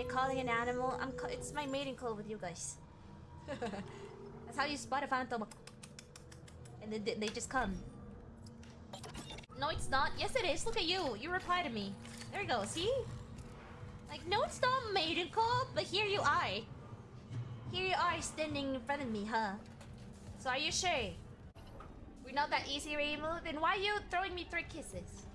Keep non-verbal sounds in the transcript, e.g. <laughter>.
you calling an animal. I'm. It's my mating call with you guys. <laughs> That's how you spot a phantom. And then they- just come. No, it's not. Yes, it is. Look at you. You reply to me. There you go. See? Like, no, it's not maiden call, but here you are. Here you are standing in front of me, huh? So are you sure? We're not that easy, Rainbow? Then why are you throwing me three kisses?